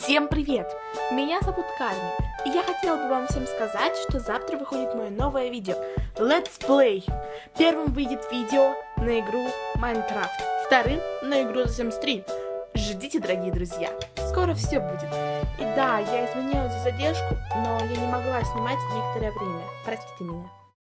Всем привет! Меня зовут Карми, и я хотела бы вам всем сказать, что завтра выходит мое новое видео Let's Play. Первым выйдет видео на игру Майнкрафт, вторым на игру The Sims 3. Ждите, дорогие друзья, скоро все будет. И да, я извиняюсь за задержку, но я не могла снимать некоторое время, простите меня.